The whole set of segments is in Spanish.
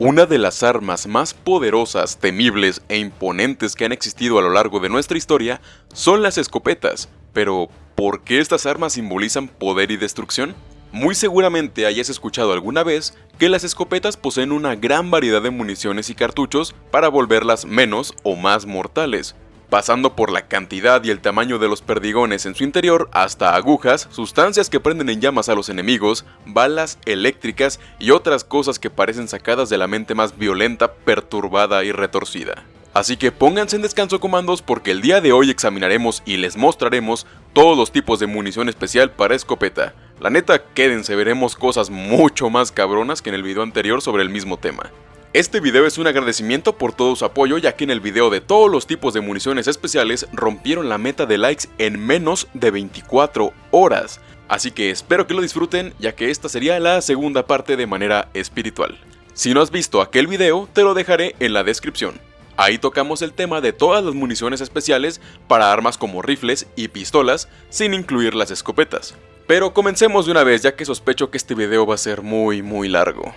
Una de las armas más poderosas, temibles e imponentes que han existido a lo largo de nuestra historia son las escopetas. Pero, ¿por qué estas armas simbolizan poder y destrucción? Muy seguramente hayas escuchado alguna vez que las escopetas poseen una gran variedad de municiones y cartuchos para volverlas menos o más mortales, pasando por la cantidad y el tamaño de los perdigones en su interior hasta agujas, sustancias que prenden en llamas a los enemigos, balas eléctricas y otras cosas que parecen sacadas de la mente más violenta, perturbada y retorcida. Así que pónganse en descanso comandos porque el día de hoy examinaremos y les mostraremos todos los tipos de munición especial para escopeta. La neta, quédense, veremos cosas mucho más cabronas que en el video anterior sobre el mismo tema. Este video es un agradecimiento por todo su apoyo ya que en el video de todos los tipos de municiones especiales rompieron la meta de likes en menos de 24 horas. Así que espero que lo disfruten ya que esta sería la segunda parte de manera espiritual. Si no has visto aquel video, te lo dejaré en la descripción. Ahí tocamos el tema de todas las municiones especiales para armas como rifles y pistolas, sin incluir las escopetas. Pero comencemos de una vez ya que sospecho que este video va a ser muy muy largo.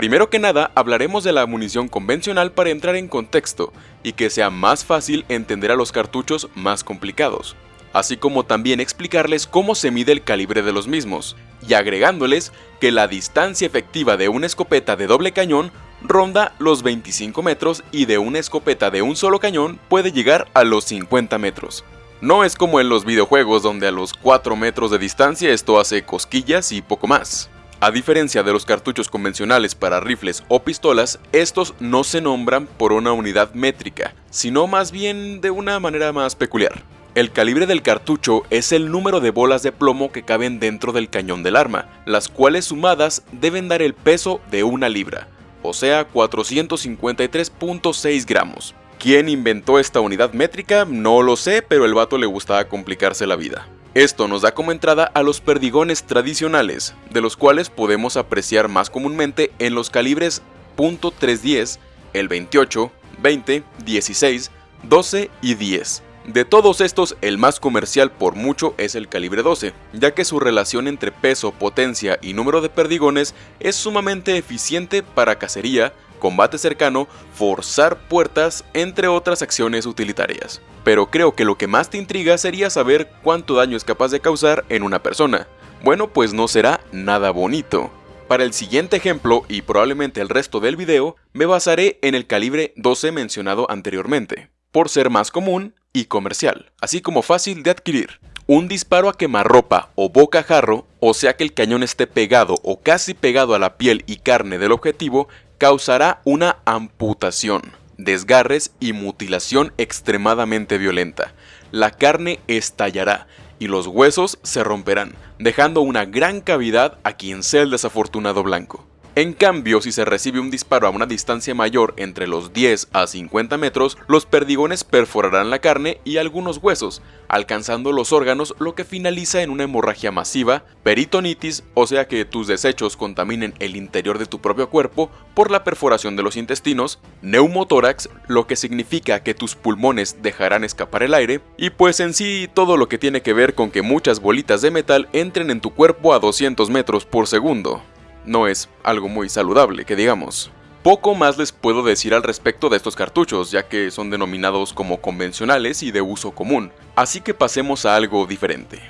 Primero que nada, hablaremos de la munición convencional para entrar en contexto y que sea más fácil entender a los cartuchos más complicados, así como también explicarles cómo se mide el calibre de los mismos, y agregándoles que la distancia efectiva de una escopeta de doble cañón ronda los 25 metros y de una escopeta de un solo cañón puede llegar a los 50 metros. No es como en los videojuegos donde a los 4 metros de distancia esto hace cosquillas y poco más. A diferencia de los cartuchos convencionales para rifles o pistolas, estos no se nombran por una unidad métrica, sino más bien de una manera más peculiar. El calibre del cartucho es el número de bolas de plomo que caben dentro del cañón del arma, las cuales sumadas deben dar el peso de una libra, o sea 453.6 gramos. ¿Quién inventó esta unidad métrica? No lo sé, pero el vato le gustaba complicarse la vida. Esto nos da como entrada a los perdigones tradicionales, de los cuales podemos apreciar más comúnmente en los calibres .310, el 28, 20, 16, 12 y 10. De todos estos, el más comercial por mucho es el calibre 12, ya que su relación entre peso, potencia y número de perdigones es sumamente eficiente para cacería, combate cercano, forzar puertas, entre otras acciones utilitarias. Pero creo que lo que más te intriga sería saber cuánto daño es capaz de causar en una persona. Bueno, pues no será nada bonito. Para el siguiente ejemplo, y probablemente el resto del video, me basaré en el calibre 12 mencionado anteriormente, por ser más común y comercial, así como fácil de adquirir. Un disparo a quemarropa o boca jarro, o sea que el cañón esté pegado o casi pegado a la piel y carne del objetivo, causará una amputación, desgarres y mutilación extremadamente violenta. La carne estallará y los huesos se romperán, dejando una gran cavidad a quien sea el desafortunado blanco. En cambio, si se recibe un disparo a una distancia mayor entre los 10 a 50 metros, los perdigones perforarán la carne y algunos huesos, alcanzando los órganos lo que finaliza en una hemorragia masiva, peritonitis, o sea que tus desechos contaminen el interior de tu propio cuerpo por la perforación de los intestinos, neumotórax, lo que significa que tus pulmones dejarán escapar el aire, y pues en sí todo lo que tiene que ver con que muchas bolitas de metal entren en tu cuerpo a 200 metros por segundo no es algo muy saludable, que digamos. Poco más les puedo decir al respecto de estos cartuchos, ya que son denominados como convencionales y de uso común, así que pasemos a algo diferente.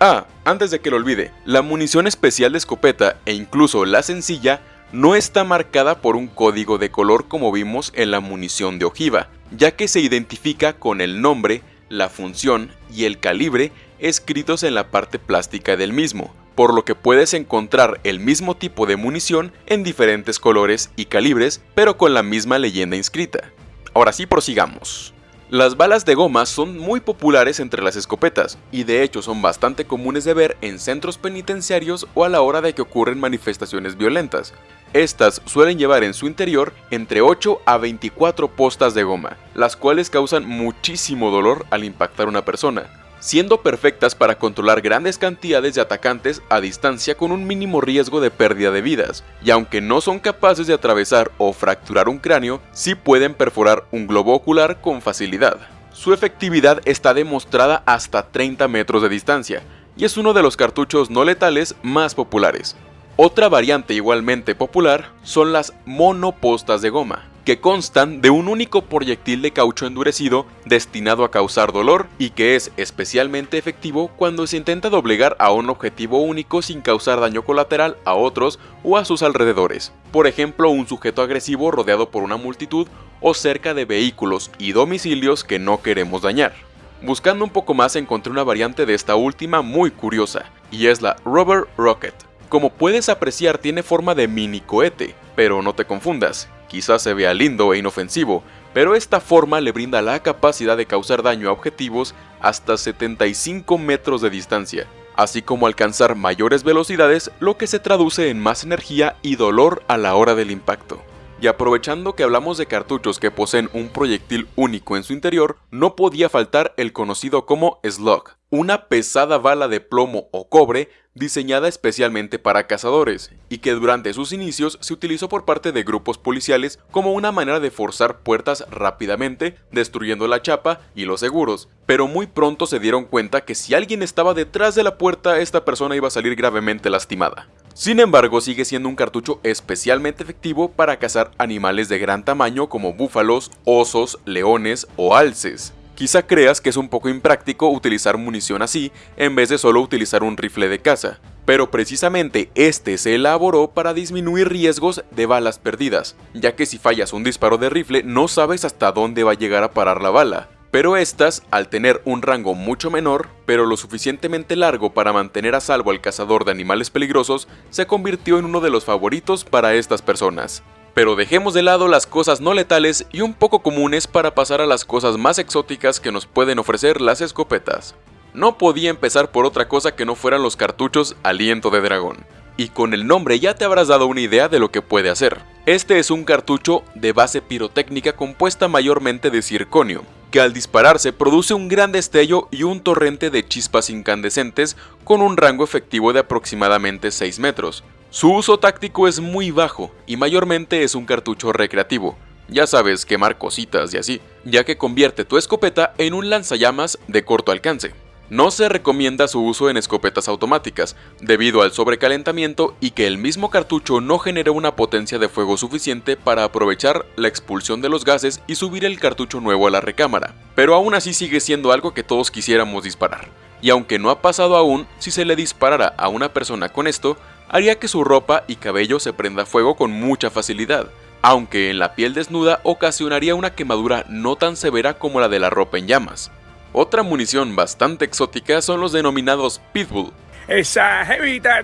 Ah, antes de que lo olvide, la munición especial de escopeta e incluso la sencilla no está marcada por un código de color como vimos en la munición de ojiva, ya que se identifica con el nombre, la función y el calibre escritos en la parte plástica del mismo, por lo que puedes encontrar el mismo tipo de munición en diferentes colores y calibres, pero con la misma leyenda inscrita. Ahora sí prosigamos. Las balas de goma son muy populares entre las escopetas, y de hecho son bastante comunes de ver en centros penitenciarios o a la hora de que ocurren manifestaciones violentas. Estas suelen llevar en su interior entre 8 a 24 postas de goma, las cuales causan muchísimo dolor al impactar una persona, siendo perfectas para controlar grandes cantidades de atacantes a distancia con un mínimo riesgo de pérdida de vidas, y aunque no son capaces de atravesar o fracturar un cráneo, sí pueden perforar un globo ocular con facilidad. Su efectividad está demostrada hasta 30 metros de distancia, y es uno de los cartuchos no letales más populares. Otra variante igualmente popular son las monopostas de goma, que constan de un único proyectil de caucho endurecido destinado a causar dolor y que es especialmente efectivo cuando se intenta doblegar a un objetivo único sin causar daño colateral a otros o a sus alrededores. Por ejemplo, un sujeto agresivo rodeado por una multitud o cerca de vehículos y domicilios que no queremos dañar. Buscando un poco más encontré una variante de esta última muy curiosa, y es la Rubber Rocket. Como puedes apreciar tiene forma de mini cohete, pero no te confundas, Quizás se vea lindo e inofensivo, pero esta forma le brinda la capacidad de causar daño a objetivos hasta 75 metros de distancia, así como alcanzar mayores velocidades, lo que se traduce en más energía y dolor a la hora del impacto. Y aprovechando que hablamos de cartuchos que poseen un proyectil único en su interior, no podía faltar el conocido como Slug, una pesada bala de plomo o cobre diseñada especialmente para cazadores, y que durante sus inicios se utilizó por parte de grupos policiales como una manera de forzar puertas rápidamente, destruyendo la chapa y los seguros, pero muy pronto se dieron cuenta que si alguien estaba detrás de la puerta esta persona iba a salir gravemente lastimada. Sin embargo, sigue siendo un cartucho especialmente efectivo para cazar animales de gran tamaño como búfalos, osos, leones o alces. Quizá creas que es un poco impráctico utilizar munición así en vez de solo utilizar un rifle de caza, pero precisamente este se elaboró para disminuir riesgos de balas perdidas, ya que si fallas un disparo de rifle no sabes hasta dónde va a llegar a parar la bala, pero estas, al tener un rango mucho menor, pero lo suficientemente largo para mantener a salvo al cazador de animales peligrosos, se convirtió en uno de los favoritos para estas personas. Pero dejemos de lado las cosas no letales y un poco comunes para pasar a las cosas más exóticas que nos pueden ofrecer las escopetas. No podía empezar por otra cosa que no fueran los cartuchos Aliento de Dragón y con el nombre ya te habrás dado una idea de lo que puede hacer. Este es un cartucho de base pirotécnica compuesta mayormente de circonio, que al dispararse produce un gran destello y un torrente de chispas incandescentes con un rango efectivo de aproximadamente 6 metros. Su uso táctico es muy bajo y mayormente es un cartucho recreativo, ya sabes, quemar cositas y así, ya que convierte tu escopeta en un lanzallamas de corto alcance. No se recomienda su uso en escopetas automáticas, debido al sobrecalentamiento y que el mismo cartucho no genera una potencia de fuego suficiente para aprovechar la expulsión de los gases y subir el cartucho nuevo a la recámara, pero aún así sigue siendo algo que todos quisiéramos disparar. Y aunque no ha pasado aún, si se le disparara a una persona con esto, haría que su ropa y cabello se prenda fuego con mucha facilidad, aunque en la piel desnuda ocasionaría una quemadura no tan severa como la de la ropa en llamas. Otra munición bastante exótica son los denominados Pitbull. Esa jevita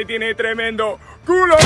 y tiene tremendo culo.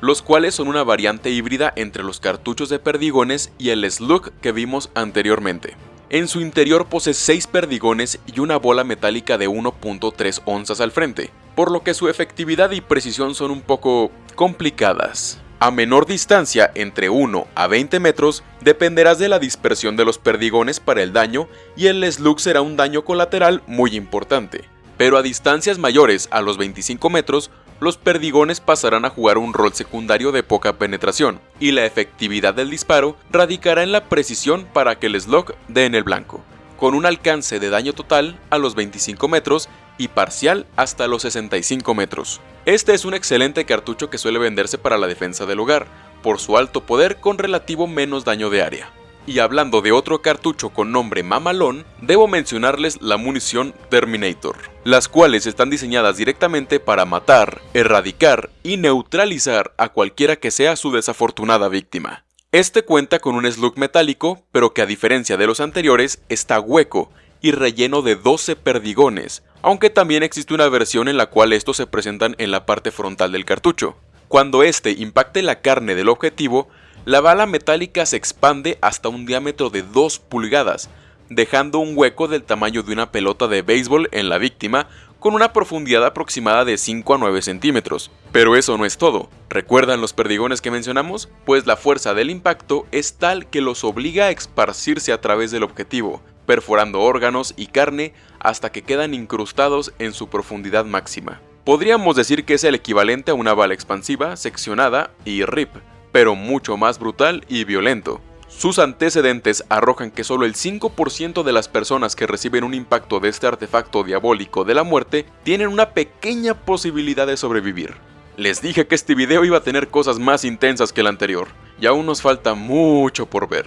Los cuales son una variante híbrida entre los cartuchos de perdigones y el slug que vimos anteriormente. En su interior posee 6 perdigones y una bola metálica de 1.3 onzas al frente, por lo que su efectividad y precisión son un poco complicadas. A menor distancia, entre 1 a 20 metros, dependerás de la dispersión de los perdigones para el daño y el slug será un daño colateral muy importante. Pero a distancias mayores a los 25 metros, los perdigones pasarán a jugar un rol secundario de poca penetración, y la efectividad del disparo radicará en la precisión para que el slug dé en el blanco, con un alcance de daño total a los 25 metros y parcial hasta los 65 metros. Este es un excelente cartucho que suele venderse para la defensa del hogar, por su alto poder con relativo menos daño de área. Y hablando de otro cartucho con nombre mamalón, debo mencionarles la munición Terminator, las cuales están diseñadas directamente para matar, erradicar y neutralizar a cualquiera que sea su desafortunada víctima. Este cuenta con un slug metálico, pero que a diferencia de los anteriores está hueco y relleno de 12 perdigones, aunque también existe una versión en la cual estos se presentan en la parte frontal del cartucho. Cuando este impacte la carne del objetivo, la bala metálica se expande hasta un diámetro de 2 pulgadas, dejando un hueco del tamaño de una pelota de béisbol en la víctima con una profundidad aproximada de 5 a 9 centímetros. Pero eso no es todo. ¿Recuerdan los perdigones que mencionamos? Pues la fuerza del impacto es tal que los obliga a esparcirse a través del objetivo, perforando órganos y carne hasta que quedan incrustados en su profundidad máxima. Podríamos decir que es el equivalente a una bala expansiva, seccionada y RIP, pero mucho más brutal y violento. Sus antecedentes arrojan que solo el 5% de las personas que reciben un impacto de este artefacto diabólico de la muerte tienen una pequeña posibilidad de sobrevivir. Les dije que este video iba a tener cosas más intensas que el anterior, y aún nos falta mucho por ver.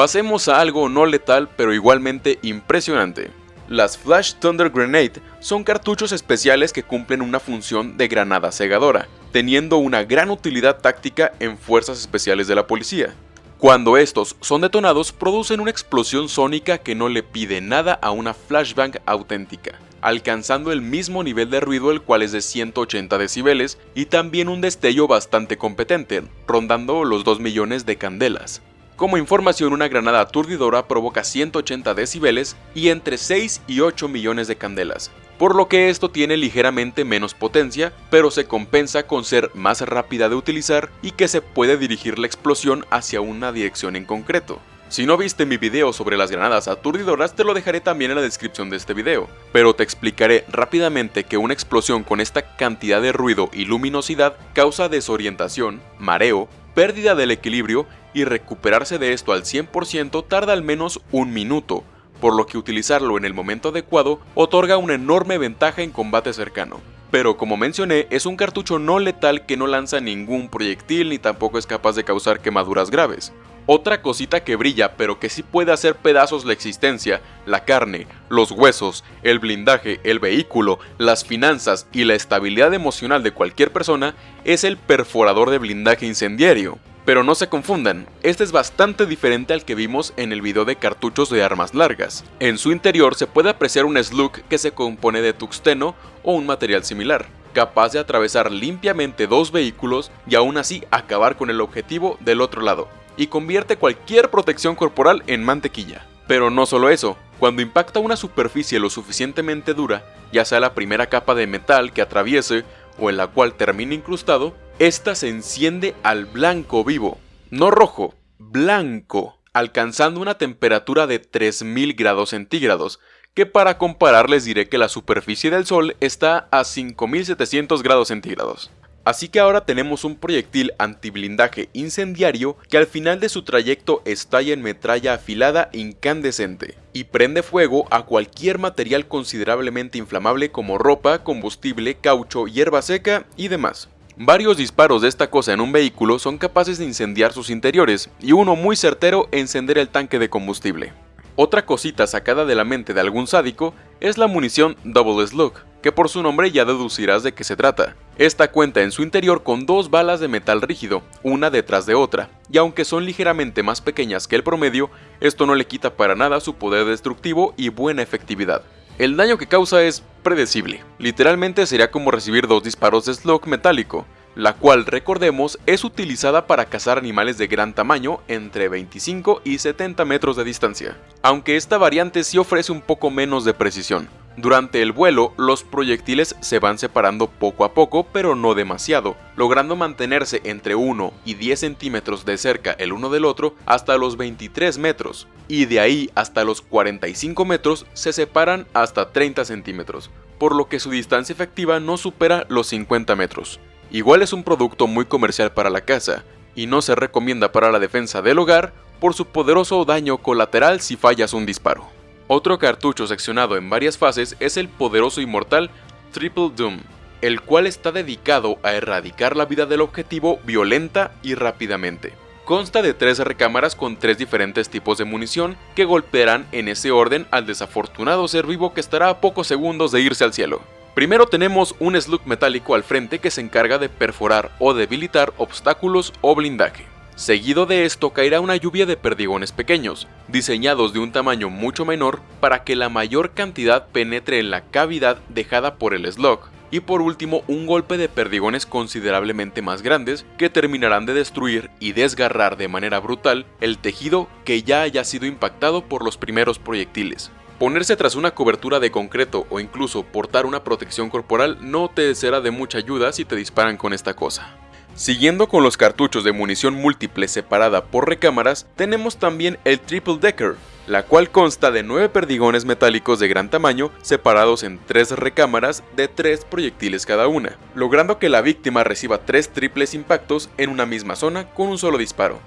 Pasemos a algo no letal pero igualmente impresionante. Las Flash Thunder Grenade son cartuchos especiales que cumplen una función de granada cegadora, teniendo una gran utilidad táctica en fuerzas especiales de la policía. Cuando estos son detonados, producen una explosión sónica que no le pide nada a una flashbang auténtica, alcanzando el mismo nivel de ruido el cual es de 180 decibeles y también un destello bastante competente, rondando los 2 millones de candelas. Como información, una granada aturdidora provoca 180 decibeles y entre 6 y 8 millones de candelas, por lo que esto tiene ligeramente menos potencia, pero se compensa con ser más rápida de utilizar y que se puede dirigir la explosión hacia una dirección en concreto. Si no viste mi video sobre las granadas aturdidoras te lo dejaré también en la descripción de este video, pero te explicaré rápidamente que una explosión con esta cantidad de ruido y luminosidad causa desorientación, mareo, pérdida del equilibrio y recuperarse de esto al 100% tarda al menos un minuto, por lo que utilizarlo en el momento adecuado otorga una enorme ventaja en combate cercano. Pero como mencioné, es un cartucho no letal que no lanza ningún proyectil ni tampoco es capaz de causar quemaduras graves. Otra cosita que brilla pero que sí puede hacer pedazos la existencia, la carne, los huesos, el blindaje, el vehículo, las finanzas y la estabilidad emocional de cualquier persona es el perforador de blindaje incendiario. Pero no se confundan, este es bastante diferente al que vimos en el video de cartuchos de armas largas. En su interior se puede apreciar un slug que se compone de tuxteno o un material similar, capaz de atravesar limpiamente dos vehículos y aún así acabar con el objetivo del otro lado, y convierte cualquier protección corporal en mantequilla. Pero no solo eso, cuando impacta una superficie lo suficientemente dura, ya sea la primera capa de metal que atraviese o en la cual termine incrustado, esta se enciende al blanco vivo, no rojo, blanco, alcanzando una temperatura de 3000 grados centígrados, que para comparar les diré que la superficie del Sol está a 5700 grados centígrados. Así que ahora tenemos un proyectil antiblindaje incendiario que al final de su trayecto estalla en metralla afilada incandescente y prende fuego a cualquier material considerablemente inflamable como ropa, combustible, caucho, hierba seca y demás. Varios disparos de esta cosa en un vehículo son capaces de incendiar sus interiores, y uno muy certero encender el tanque de combustible. Otra cosita sacada de la mente de algún sádico es la munición Double Slug, que por su nombre ya deducirás de qué se trata. Esta cuenta en su interior con dos balas de metal rígido, una detrás de otra, y aunque son ligeramente más pequeñas que el promedio, esto no le quita para nada su poder destructivo y buena efectividad. El daño que causa es predecible, literalmente sería como recibir dos disparos de slug metálico, la cual recordemos es utilizada para cazar animales de gran tamaño entre 25 y 70 metros de distancia, aunque esta variante sí ofrece un poco menos de precisión. Durante el vuelo, los proyectiles se van separando poco a poco, pero no demasiado, logrando mantenerse entre 1 y 10 centímetros de cerca el uno del otro hasta los 23 metros, y de ahí hasta los 45 metros se separan hasta 30 centímetros, por lo que su distancia efectiva no supera los 50 metros. Igual es un producto muy comercial para la casa, y no se recomienda para la defensa del hogar por su poderoso daño colateral si fallas un disparo. Otro cartucho seccionado en varias fases es el poderoso inmortal Triple Doom, el cual está dedicado a erradicar la vida del objetivo violenta y rápidamente. Consta de tres recámaras con tres diferentes tipos de munición que golpearán en ese orden al desafortunado ser vivo que estará a pocos segundos de irse al cielo. Primero tenemos un slug metálico al frente que se encarga de perforar o debilitar obstáculos o blindaje. Seguido de esto caerá una lluvia de perdigones pequeños, diseñados de un tamaño mucho menor para que la mayor cantidad penetre en la cavidad dejada por el slug. Y por último un golpe de perdigones considerablemente más grandes que terminarán de destruir y desgarrar de manera brutal el tejido que ya haya sido impactado por los primeros proyectiles. Ponerse tras una cobertura de concreto o incluso portar una protección corporal no te será de mucha ayuda si te disparan con esta cosa. Siguiendo con los cartuchos de munición múltiple separada por recámaras, tenemos también el Triple Decker, la cual consta de 9 perdigones metálicos de gran tamaño separados en 3 recámaras de 3 proyectiles cada una, logrando que la víctima reciba 3 triples impactos en una misma zona con un solo disparo.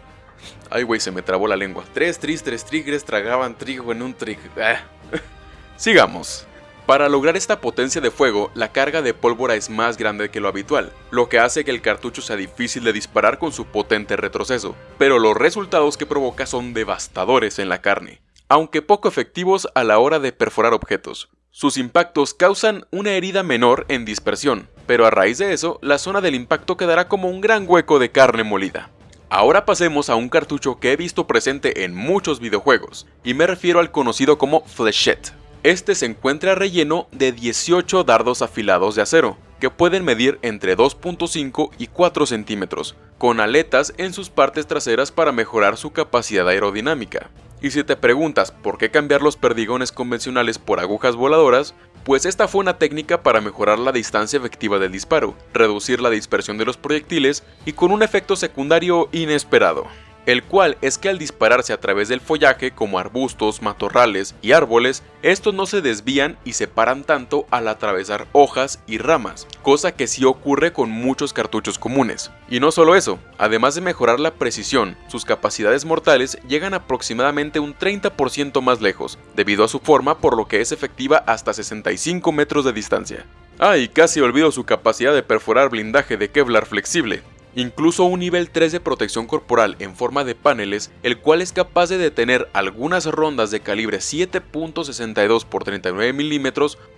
Ay, güey, se me trabó la lengua. Tres tris, tres tigres tragaban trigo en un trig... Ah. Sigamos. Para lograr esta potencia de fuego, la carga de pólvora es más grande que lo habitual, lo que hace que el cartucho sea difícil de disparar con su potente retroceso, pero los resultados que provoca son devastadores en la carne, aunque poco efectivos a la hora de perforar objetos. Sus impactos causan una herida menor en dispersión, pero a raíz de eso, la zona del impacto quedará como un gran hueco de carne molida. Ahora pasemos a un cartucho que he visto presente en muchos videojuegos, y me refiero al conocido como Flechette. Este se encuentra relleno de 18 dardos afilados de acero, que pueden medir entre 2.5 y 4 centímetros, con aletas en sus partes traseras para mejorar su capacidad aerodinámica. Y si te preguntas por qué cambiar los perdigones convencionales por agujas voladoras, pues esta fue una técnica para mejorar la distancia efectiva del disparo, reducir la dispersión de los proyectiles y con un efecto secundario inesperado el cual es que al dispararse a través del follaje como arbustos, matorrales y árboles, estos no se desvían y se paran tanto al atravesar hojas y ramas, cosa que sí ocurre con muchos cartuchos comunes. Y no solo eso, además de mejorar la precisión, sus capacidades mortales llegan aproximadamente un 30% más lejos, debido a su forma por lo que es efectiva hasta 65 metros de distancia. Ah, y casi olvido su capacidad de perforar blindaje de Kevlar flexible, incluso un nivel 3 de protección corporal en forma de paneles, el cual es capaz de detener algunas rondas de calibre 7.62 x 39 mm,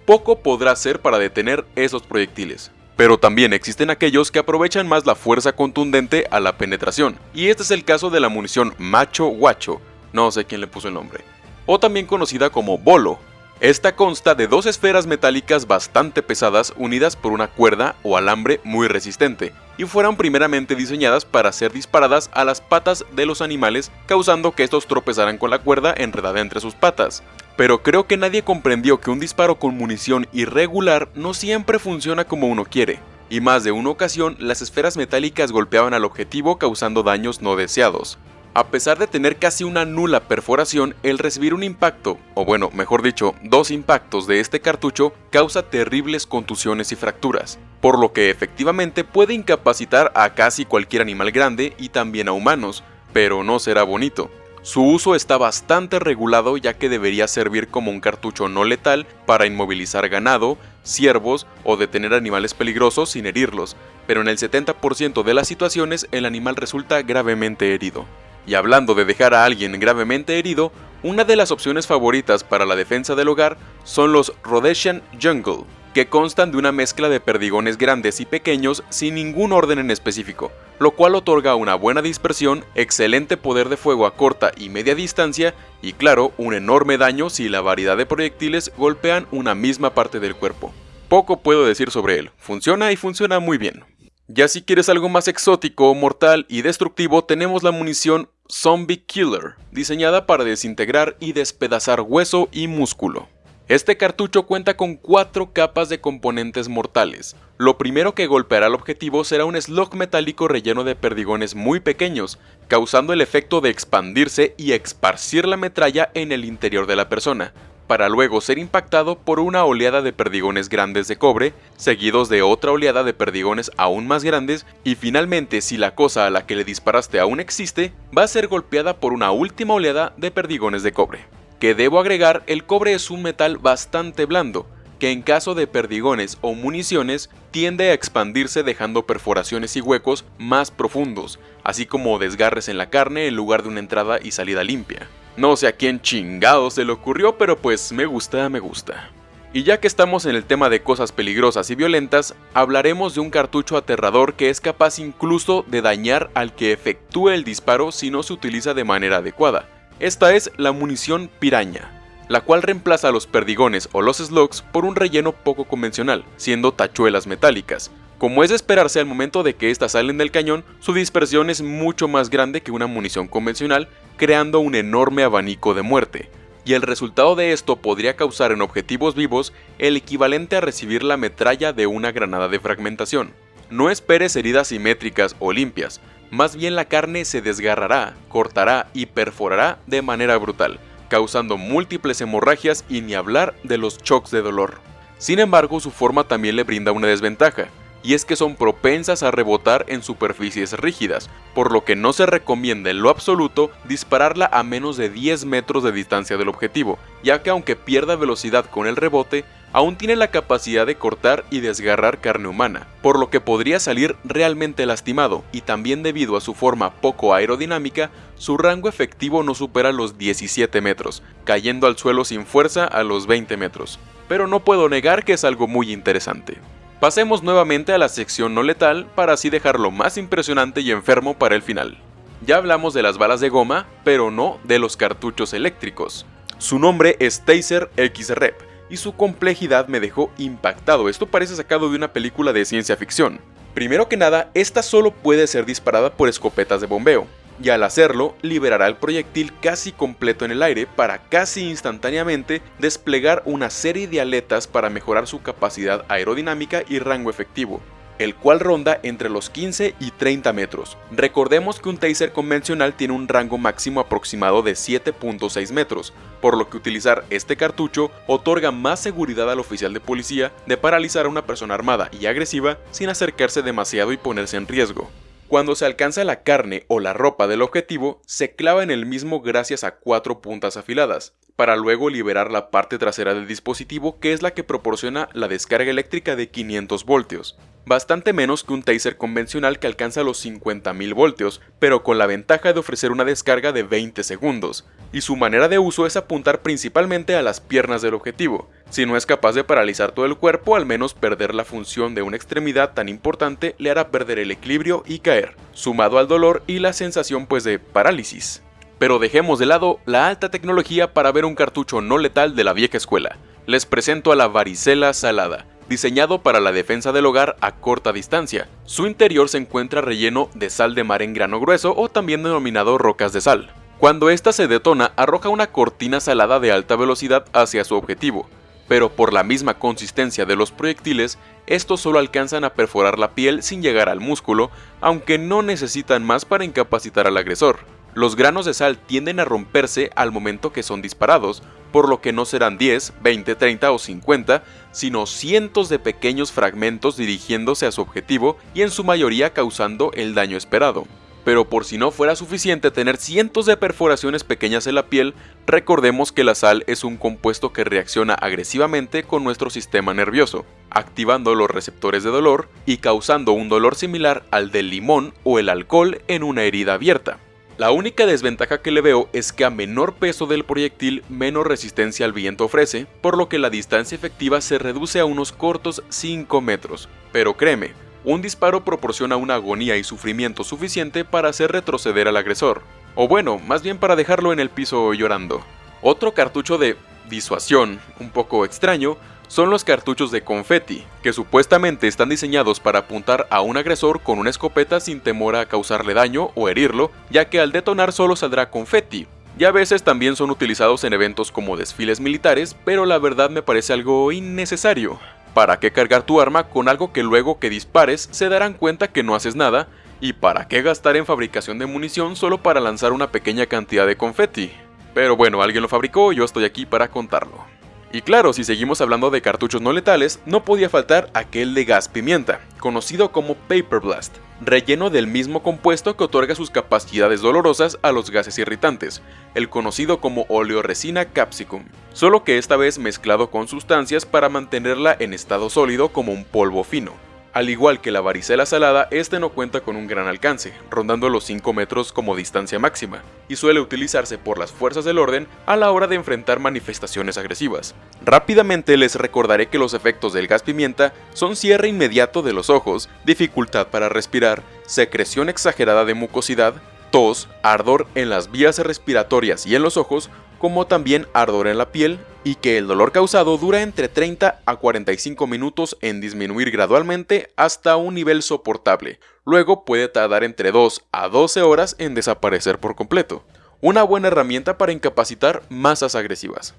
poco podrá ser para detener esos proyectiles. Pero también existen aquellos que aprovechan más la fuerza contundente a la penetración, y este es el caso de la munición Macho Guacho, no sé quién le puso el nombre, o también conocida como Bolo, esta consta de dos esferas metálicas bastante pesadas unidas por una cuerda o alambre muy resistente, y fueron primeramente diseñadas para ser disparadas a las patas de los animales, causando que estos tropezaran con la cuerda enredada entre sus patas. Pero creo que nadie comprendió que un disparo con munición irregular no siempre funciona como uno quiere, y más de una ocasión las esferas metálicas golpeaban al objetivo causando daños no deseados. A pesar de tener casi una nula perforación, el recibir un impacto, o bueno, mejor dicho, dos impactos de este cartucho causa terribles contusiones y fracturas, por lo que efectivamente puede incapacitar a casi cualquier animal grande y también a humanos, pero no será bonito. Su uso está bastante regulado ya que debería servir como un cartucho no letal para inmovilizar ganado, ciervos o detener animales peligrosos sin herirlos, pero en el 70% de las situaciones el animal resulta gravemente herido. Y hablando de dejar a alguien gravemente herido, una de las opciones favoritas para la defensa del hogar son los Rhodesian Jungle, que constan de una mezcla de perdigones grandes y pequeños sin ningún orden en específico, lo cual otorga una buena dispersión, excelente poder de fuego a corta y media distancia y claro, un enorme daño si la variedad de proyectiles golpean una misma parte del cuerpo. Poco puedo decir sobre él, funciona y funciona muy bien. Ya si quieres algo más exótico, mortal y destructivo, tenemos la munición Zombie Killer, diseñada para desintegrar y despedazar hueso y músculo. Este cartucho cuenta con cuatro capas de componentes mortales. Lo primero que golpeará al objetivo será un slug metálico relleno de perdigones muy pequeños, causando el efecto de expandirse y esparcir la metralla en el interior de la persona, para luego ser impactado por una oleada de perdigones grandes de cobre, seguidos de otra oleada de perdigones aún más grandes, y finalmente si la cosa a la que le disparaste aún existe, va a ser golpeada por una última oleada de perdigones de cobre. Que debo agregar, el cobre es un metal bastante blando, que en caso de perdigones o municiones tiende a expandirse dejando perforaciones y huecos más profundos, así como desgarres en la carne en lugar de una entrada y salida limpia. No sé a quién chingado se le ocurrió, pero pues me gusta, me gusta. Y ya que estamos en el tema de cosas peligrosas y violentas, hablaremos de un cartucho aterrador que es capaz incluso de dañar al que efectúe el disparo si no se utiliza de manera adecuada. Esta es la munición piraña, la cual reemplaza a los perdigones o los slugs por un relleno poco convencional, siendo tachuelas metálicas, como es de esperarse al momento de que éstas salen del cañón, su dispersión es mucho más grande que una munición convencional, creando un enorme abanico de muerte. Y el resultado de esto podría causar en objetivos vivos el equivalente a recibir la metralla de una granada de fragmentación. No esperes heridas simétricas o limpias, más bien la carne se desgarrará, cortará y perforará de manera brutal, causando múltiples hemorragias y ni hablar de los shocks de dolor. Sin embargo, su forma también le brinda una desventaja, y es que son propensas a rebotar en superficies rígidas, por lo que no se recomienda en lo absoluto dispararla a menos de 10 metros de distancia del objetivo, ya que aunque pierda velocidad con el rebote, aún tiene la capacidad de cortar y desgarrar carne humana, por lo que podría salir realmente lastimado, y también debido a su forma poco aerodinámica, su rango efectivo no supera los 17 metros, cayendo al suelo sin fuerza a los 20 metros. Pero no puedo negar que es algo muy interesante. Pasemos nuevamente a la sección no letal para así dejarlo más impresionante y enfermo para el final. Ya hablamos de las balas de goma, pero no de los cartuchos eléctricos. Su nombre es Taser X-Rep, y su complejidad me dejó impactado, esto parece sacado de una película de ciencia ficción. Primero que nada, esta solo puede ser disparada por escopetas de bombeo, y al hacerlo liberará el proyectil casi completo en el aire para casi instantáneamente desplegar una serie de aletas para mejorar su capacidad aerodinámica y rango efectivo el cual ronda entre los 15 y 30 metros. Recordemos que un taser convencional tiene un rango máximo aproximado de 7.6 metros, por lo que utilizar este cartucho otorga más seguridad al oficial de policía de paralizar a una persona armada y agresiva sin acercarse demasiado y ponerse en riesgo. Cuando se alcanza la carne o la ropa del objetivo, se clava en el mismo gracias a cuatro puntas afiladas, para luego liberar la parte trasera del dispositivo que es la que proporciona la descarga eléctrica de 500 voltios bastante menos que un taser convencional que alcanza los 50.000 voltios, pero con la ventaja de ofrecer una descarga de 20 segundos, y su manera de uso es apuntar principalmente a las piernas del objetivo. Si no es capaz de paralizar todo el cuerpo, al menos perder la función de una extremidad tan importante le hará perder el equilibrio y caer, sumado al dolor y la sensación pues de parálisis. Pero dejemos de lado la alta tecnología para ver un cartucho no letal de la vieja escuela. Les presento a la varicela salada, diseñado para la defensa del hogar a corta distancia. Su interior se encuentra relleno de sal de mar en grano grueso o también denominado rocas de sal. Cuando ésta se detona, arroja una cortina salada de alta velocidad hacia su objetivo, pero por la misma consistencia de los proyectiles, estos solo alcanzan a perforar la piel sin llegar al músculo, aunque no necesitan más para incapacitar al agresor. Los granos de sal tienden a romperse al momento que son disparados, por lo que no serán 10, 20, 30 o 50, sino cientos de pequeños fragmentos dirigiéndose a su objetivo y en su mayoría causando el daño esperado. Pero por si no fuera suficiente tener cientos de perforaciones pequeñas en la piel, recordemos que la sal es un compuesto que reacciona agresivamente con nuestro sistema nervioso, activando los receptores de dolor y causando un dolor similar al del limón o el alcohol en una herida abierta. La única desventaja que le veo es que a menor peso del proyectil menos resistencia al viento ofrece, por lo que la distancia efectiva se reduce a unos cortos 5 metros. Pero créeme, un disparo proporciona una agonía y sufrimiento suficiente para hacer retroceder al agresor. O bueno, más bien para dejarlo en el piso llorando. Otro cartucho de disuasión, un poco extraño, son los cartuchos de confeti, que supuestamente están diseñados para apuntar a un agresor con una escopeta sin temor a causarle daño o herirlo, ya que al detonar solo saldrá confeti. Y a veces también son utilizados en eventos como desfiles militares, pero la verdad me parece algo innecesario. ¿Para qué cargar tu arma con algo que luego que dispares se darán cuenta que no haces nada? ¿Y para qué gastar en fabricación de munición solo para lanzar una pequeña cantidad de confeti? Pero bueno, alguien lo fabricó y yo estoy aquí para contarlo. Y claro, si seguimos hablando de cartuchos no letales, no podía faltar aquel de gas pimienta, conocido como Paper Blast, relleno del mismo compuesto que otorga sus capacidades dolorosas a los gases irritantes, el conocido como oleoresina capsicum, solo que esta vez mezclado con sustancias para mantenerla en estado sólido como un polvo fino. Al igual que la varicela salada, este no cuenta con un gran alcance, rondando los 5 metros como distancia máxima, y suele utilizarse por las fuerzas del orden a la hora de enfrentar manifestaciones agresivas. Rápidamente les recordaré que los efectos del gas pimienta son cierre inmediato de los ojos, dificultad para respirar, secreción exagerada de mucosidad, tos, ardor en las vías respiratorias y en los ojos, como también ardor en la piel y que el dolor causado dura entre 30 a 45 minutos en disminuir gradualmente hasta un nivel soportable. Luego puede tardar entre 2 a 12 horas en desaparecer por completo. Una buena herramienta para incapacitar masas agresivas.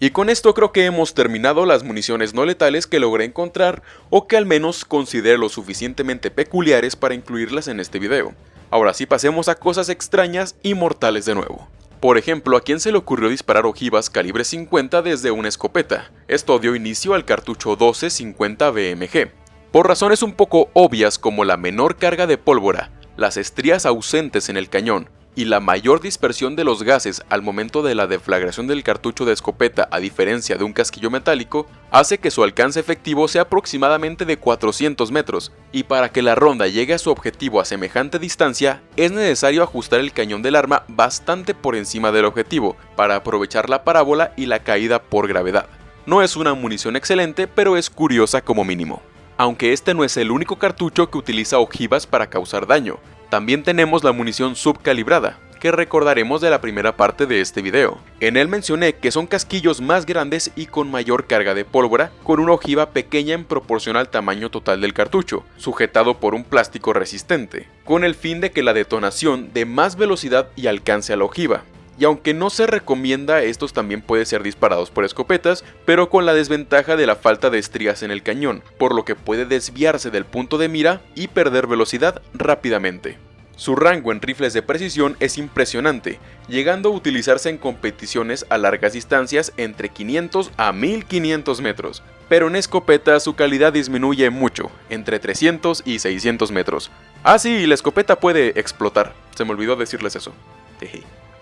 Y con esto creo que hemos terminado las municiones no letales que logré encontrar o que al menos considero lo suficientemente peculiares para incluirlas en este video. Ahora sí pasemos a cosas extrañas y mortales de nuevo. Por ejemplo, ¿a quién se le ocurrió disparar ojivas calibre 50 desde una escopeta? Esto dio inicio al cartucho 1250 BMG, Por razones un poco obvias como la menor carga de pólvora, las estrías ausentes en el cañón, y la mayor dispersión de los gases al momento de la deflagración del cartucho de escopeta a diferencia de un casquillo metálico, hace que su alcance efectivo sea aproximadamente de 400 metros, y para que la ronda llegue a su objetivo a semejante distancia, es necesario ajustar el cañón del arma bastante por encima del objetivo, para aprovechar la parábola y la caída por gravedad. No es una munición excelente, pero es curiosa como mínimo. Aunque este no es el único cartucho que utiliza ojivas para causar daño, también tenemos la munición subcalibrada, que recordaremos de la primera parte de este video. En él mencioné que son casquillos más grandes y con mayor carga de pólvora, con una ojiva pequeña en proporción al tamaño total del cartucho, sujetado por un plástico resistente, con el fin de que la detonación dé más velocidad y alcance a la ojiva. Y aunque no se recomienda, estos también pueden ser disparados por escopetas, pero con la desventaja de la falta de estrías en el cañón, por lo que puede desviarse del punto de mira y perder velocidad rápidamente. Su rango en rifles de precisión es impresionante, llegando a utilizarse en competiciones a largas distancias entre 500 a 1500 metros, pero en escopeta su calidad disminuye mucho, entre 300 y 600 metros. Ah sí, la escopeta puede explotar, se me olvidó decirles eso.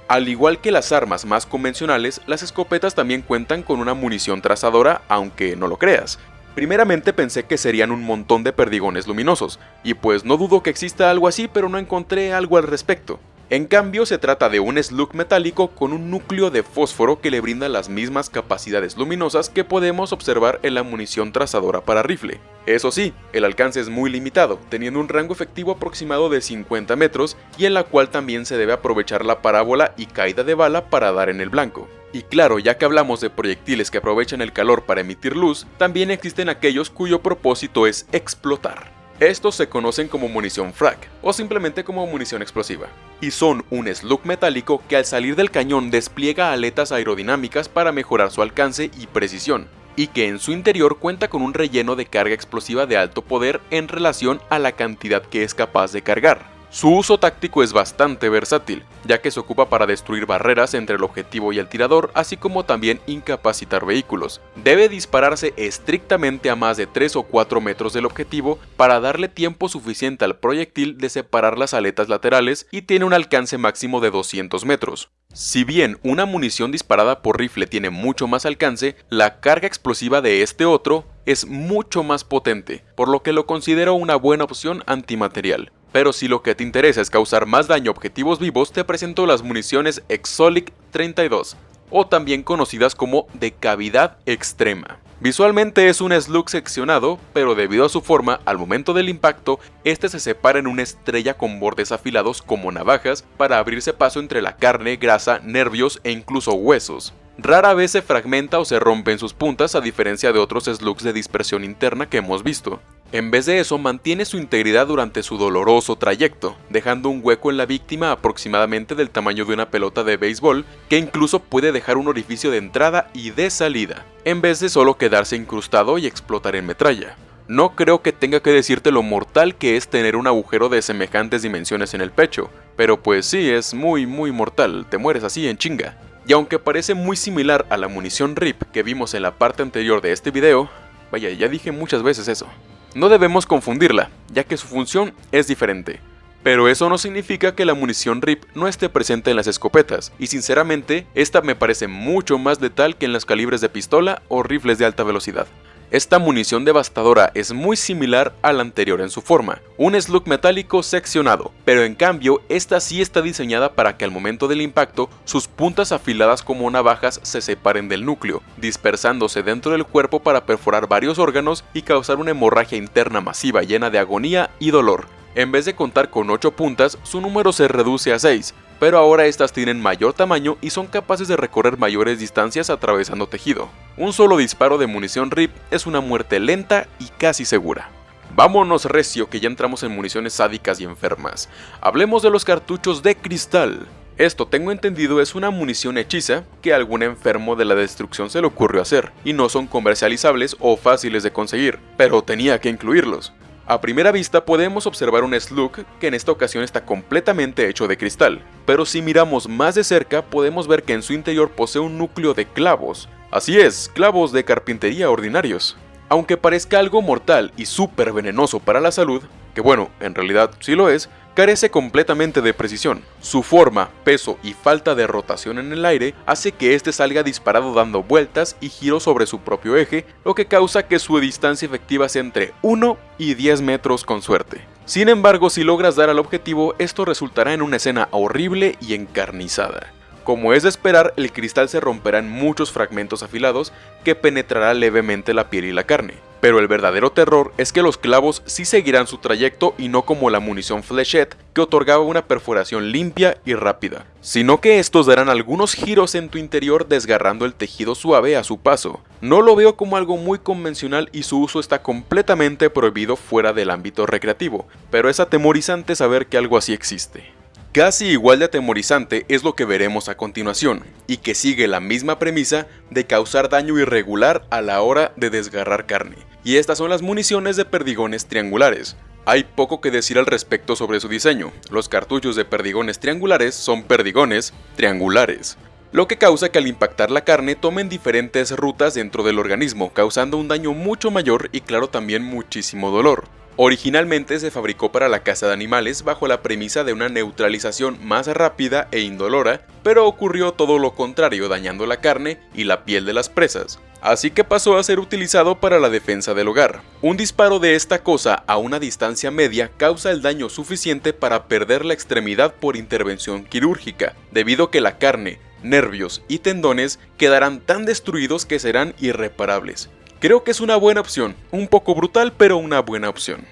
Al igual que las armas más convencionales, las escopetas también cuentan con una munición trazadora, aunque no lo creas, Primeramente pensé que serían un montón de perdigones luminosos, y pues no dudo que exista algo así pero no encontré algo al respecto. En cambio se trata de un slug metálico con un núcleo de fósforo que le brinda las mismas capacidades luminosas que podemos observar en la munición trazadora para rifle. Eso sí, el alcance es muy limitado, teniendo un rango efectivo aproximado de 50 metros y en la cual también se debe aprovechar la parábola y caída de bala para dar en el blanco. Y claro, ya que hablamos de proyectiles que aprovechan el calor para emitir luz, también existen aquellos cuyo propósito es explotar. Estos se conocen como munición frag, o simplemente como munición explosiva, y son un slug metálico que al salir del cañón despliega aletas aerodinámicas para mejorar su alcance y precisión, y que en su interior cuenta con un relleno de carga explosiva de alto poder en relación a la cantidad que es capaz de cargar. Su uso táctico es bastante versátil, ya que se ocupa para destruir barreras entre el objetivo y el tirador, así como también incapacitar vehículos. Debe dispararse estrictamente a más de 3 o 4 metros del objetivo para darle tiempo suficiente al proyectil de separar las aletas laterales y tiene un alcance máximo de 200 metros. Si bien una munición disparada por rifle tiene mucho más alcance, la carga explosiva de este otro es mucho más potente, por lo que lo considero una buena opción antimaterial. Pero si lo que te interesa es causar más daño a objetivos vivos, te presento las municiones Exolic 32, o también conocidas como de cavidad extrema. Visualmente es un slug seccionado, pero debido a su forma, al momento del impacto, este se separa en una estrella con bordes afilados como navajas para abrirse paso entre la carne, grasa, nervios e incluso huesos. Rara vez se fragmenta o se rompe en sus puntas a diferencia de otros slugs de dispersión interna que hemos visto. En vez de eso, mantiene su integridad durante su doloroso trayecto, dejando un hueco en la víctima aproximadamente del tamaño de una pelota de béisbol, que incluso puede dejar un orificio de entrada y de salida, en vez de solo quedarse incrustado y explotar en metralla. No creo que tenga que decirte lo mortal que es tener un agujero de semejantes dimensiones en el pecho, pero pues sí, es muy muy mortal, te mueres así en chinga. Y aunque parece muy similar a la munición RIP que vimos en la parte anterior de este video, vaya, ya dije muchas veces eso, no debemos confundirla, ya que su función es diferente. Pero eso no significa que la munición RIP no esté presente en las escopetas, y sinceramente, esta me parece mucho más letal que en los calibres de pistola o rifles de alta velocidad. Esta munición devastadora es muy similar a la anterior en su forma, un slug metálico seccionado, pero en cambio esta sí está diseñada para que al momento del impacto sus puntas afiladas como navajas se separen del núcleo, dispersándose dentro del cuerpo para perforar varios órganos y causar una hemorragia interna masiva llena de agonía y dolor. En vez de contar con 8 puntas, su número se reduce a 6, pero ahora estas tienen mayor tamaño y son capaces de recorrer mayores distancias atravesando tejido. Un solo disparo de munición RIP es una muerte lenta y casi segura. Vámonos recio que ya entramos en municiones sádicas y enfermas. Hablemos de los cartuchos de cristal. Esto tengo entendido es una munición hechiza que a algún enfermo de la destrucción se le ocurrió hacer, y no son comercializables o fáciles de conseguir, pero tenía que incluirlos. A primera vista podemos observar un slug que en esta ocasión está completamente hecho de cristal, pero si miramos más de cerca podemos ver que en su interior posee un núcleo de clavos. Así es, clavos de carpintería ordinarios. Aunque parezca algo mortal y súper venenoso para la salud, que bueno, en realidad sí lo es, carece completamente de precisión. Su forma, peso y falta de rotación en el aire hace que este salga disparado dando vueltas y giros sobre su propio eje, lo que causa que su distancia efectiva sea entre 1 y 10 metros con suerte. Sin embargo, si logras dar al objetivo, esto resultará en una escena horrible y encarnizada. Como es de esperar, el cristal se romperá en muchos fragmentos afilados que penetrará levemente la piel y la carne. Pero el verdadero terror es que los clavos sí seguirán su trayecto y no como la munición flechette que otorgaba una perforación limpia y rápida, sino que estos darán algunos giros en tu interior desgarrando el tejido suave a su paso. No lo veo como algo muy convencional y su uso está completamente prohibido fuera del ámbito recreativo, pero es atemorizante saber que algo así existe. Casi igual de atemorizante es lo que veremos a continuación, y que sigue la misma premisa de causar daño irregular a la hora de desgarrar carne. Y estas son las municiones de perdigones triangulares. Hay poco que decir al respecto sobre su diseño, los cartuchos de perdigones triangulares son perdigones triangulares lo que causa que al impactar la carne tomen diferentes rutas dentro del organismo, causando un daño mucho mayor y claro también muchísimo dolor. Originalmente se fabricó para la caza de animales bajo la premisa de una neutralización más rápida e indolora, pero ocurrió todo lo contrario dañando la carne y la piel de las presas. Así que pasó a ser utilizado para la defensa del hogar. Un disparo de esta cosa a una distancia media causa el daño suficiente para perder la extremidad por intervención quirúrgica, debido a que la carne, nervios y tendones quedarán tan destruidos que serán irreparables. Creo que es una buena opción, un poco brutal pero una buena opción.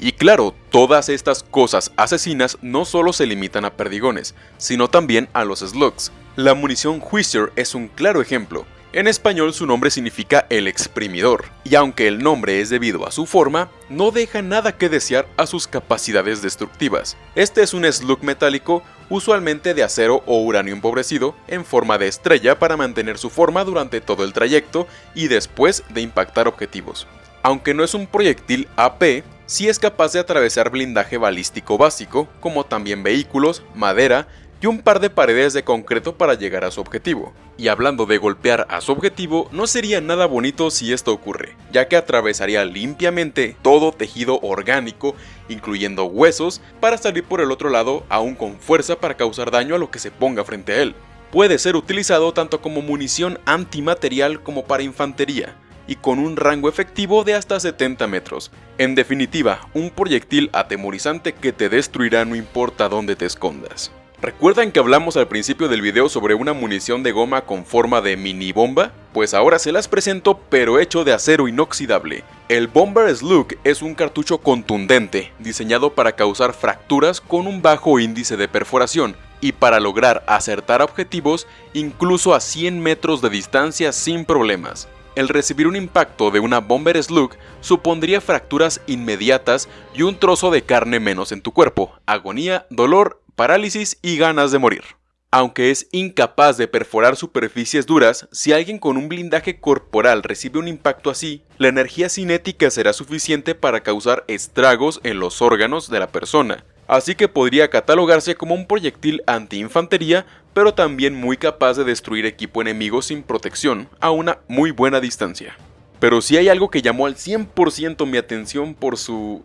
Y claro, todas estas cosas asesinas no solo se limitan a perdigones, sino también a los slugs. La munición Whizzer es un claro ejemplo. En español su nombre significa el exprimidor, y aunque el nombre es debido a su forma, no deja nada que desear a sus capacidades destructivas. Este es un slug metálico usualmente de acero o uranio empobrecido, en forma de estrella para mantener su forma durante todo el trayecto y después de impactar objetivos. Aunque no es un proyectil AP, sí es capaz de atravesar blindaje balístico básico, como también vehículos, madera y un par de paredes de concreto para llegar a su objetivo. Y hablando de golpear a su objetivo, no sería nada bonito si esto ocurre, ya que atravesaría limpiamente todo tejido orgánico, incluyendo huesos, para salir por el otro lado aún con fuerza para causar daño a lo que se ponga frente a él. Puede ser utilizado tanto como munición antimaterial como para infantería, y con un rango efectivo de hasta 70 metros. En definitiva, un proyectil atemorizante que te destruirá no importa dónde te escondas. ¿Recuerdan que hablamos al principio del video sobre una munición de goma con forma de mini bomba? Pues ahora se las presento pero hecho de acero inoxidable. El Bomber Slug es un cartucho contundente, diseñado para causar fracturas con un bajo índice de perforación y para lograr acertar objetivos incluso a 100 metros de distancia sin problemas. El recibir un impacto de una Bomber Slug supondría fracturas inmediatas y un trozo de carne menos en tu cuerpo, agonía, dolor parálisis y ganas de morir. Aunque es incapaz de perforar superficies duras, si alguien con un blindaje corporal recibe un impacto así, la energía cinética será suficiente para causar estragos en los órganos de la persona, así que podría catalogarse como un proyectil anti-infantería, pero también muy capaz de destruir equipo enemigo sin protección a una muy buena distancia. Pero si hay algo que llamó al 100% mi atención por su...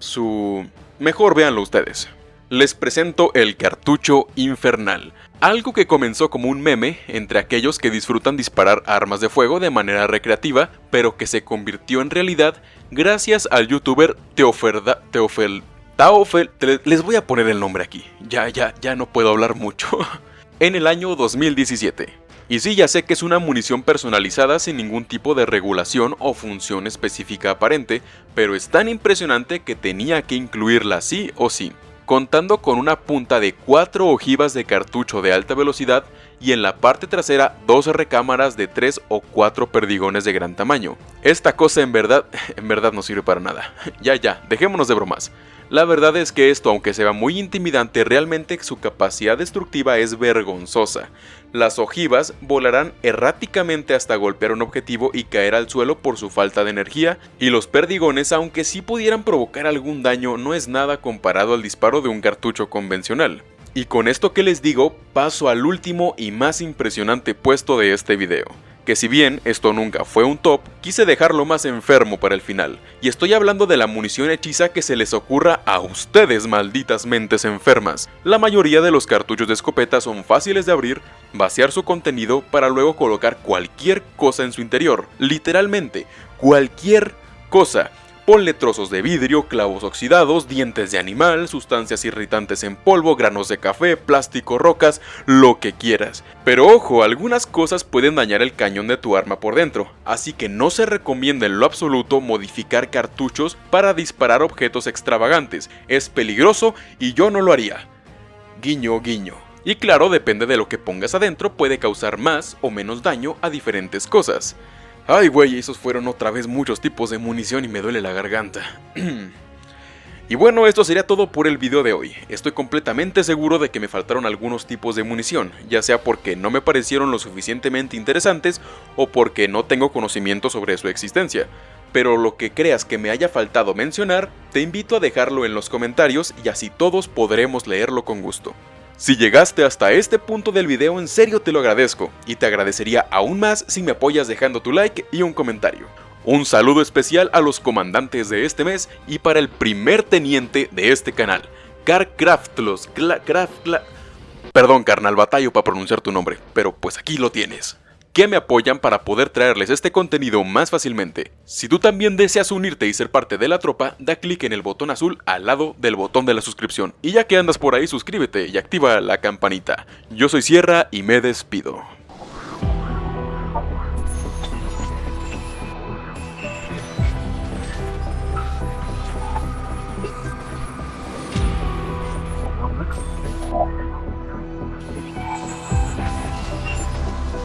su... Mejor véanlo ustedes les presento el cartucho infernal, algo que comenzó como un meme entre aquellos que disfrutan disparar armas de fuego de manera recreativa, pero que se convirtió en realidad gracias al youtuber Teoferda, Teofel, Taofel, les voy a poner el nombre aquí, ya, ya, ya no puedo hablar mucho, en el año 2017. Y sí, ya sé que es una munición personalizada sin ningún tipo de regulación o función específica aparente, pero es tan impresionante que tenía que incluirla sí o sí contando con una punta de 4 ojivas de cartucho de alta velocidad y en la parte trasera dos recámaras de 3 o 4 perdigones de gran tamaño. Esta cosa en verdad, en verdad no sirve para nada. ya ya, dejémonos de bromas. La verdad es que esto, aunque se vea muy intimidante, realmente su capacidad destructiva es vergonzosa. Las ojivas volarán erráticamente hasta golpear un objetivo y caer al suelo por su falta de energía, y los perdigones, aunque sí pudieran provocar algún daño, no es nada comparado al disparo de un cartucho convencional. Y con esto que les digo, paso al último y más impresionante puesto de este video. que si bien esto nunca fue un top, quise dejarlo más enfermo para el final, y estoy hablando de la munición hechiza que se les ocurra a ustedes malditas mentes enfermas. La mayoría de los cartuchos de escopeta son fáciles de abrir, vaciar su contenido para luego colocar cualquier cosa en su interior, literalmente, cualquier cosa, Ponle trozos de vidrio, clavos oxidados, dientes de animal, sustancias irritantes en polvo, granos de café, plástico, rocas, lo que quieras. Pero ojo, algunas cosas pueden dañar el cañón de tu arma por dentro, así que no se recomienda en lo absoluto modificar cartuchos para disparar objetos extravagantes, es peligroso y yo no lo haría. Guiño, guiño. Y claro, depende de lo que pongas adentro, puede causar más o menos daño a diferentes cosas. Ay, güey, esos fueron otra vez muchos tipos de munición y me duele la garganta. y bueno, esto sería todo por el video de hoy. Estoy completamente seguro de que me faltaron algunos tipos de munición, ya sea porque no me parecieron lo suficientemente interesantes o porque no tengo conocimiento sobre su existencia. Pero lo que creas que me haya faltado mencionar, te invito a dejarlo en los comentarios y así todos podremos leerlo con gusto. Si llegaste hasta este punto del video en serio te lo agradezco y te agradecería aún más si me apoyas dejando tu like y un comentario. Un saludo especial a los comandantes de este mes y para el primer teniente de este canal, Carcraftlos, Perdón carnal, batallo para pronunciar tu nombre, pero pues aquí lo tienes que me apoyan para poder traerles este contenido más fácilmente. Si tú también deseas unirte y ser parte de la tropa, da clic en el botón azul al lado del botón de la suscripción. Y ya que andas por ahí, suscríbete y activa la campanita. Yo soy Sierra y me despido.